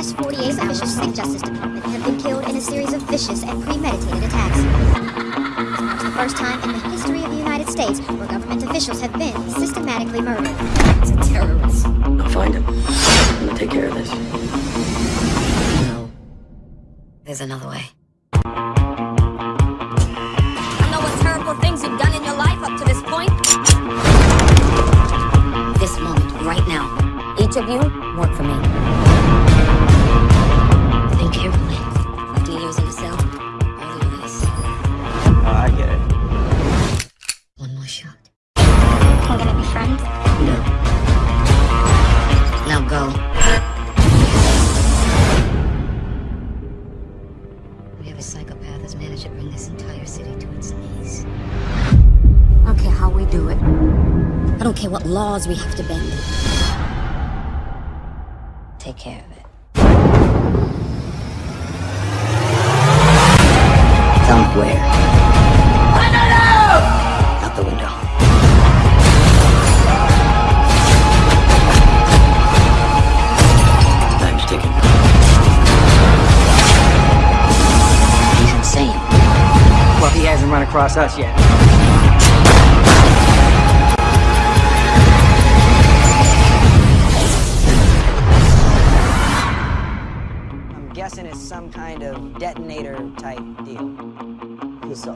past 48 hours, officials the Justice Department have been killed in a series of vicious and premeditated attacks. It's the first time in the history of the United States where government officials have been systematically murdered. It's a terrorist. I'll find him. I'm gonna take care of this. No. There's another way. I know what terrible things you've done in your life up to this point. This moment, right now. Each of you, work for me. One shot. We're gonna be friends. No. Now go. We have a psychopath has managed to bring this entire city to its knees. I don't care how we do it. I don't care what laws we have to bend. Take care of it. Tell hasn't run across us yet. I'm guessing it's some kind of detonator type deal. So,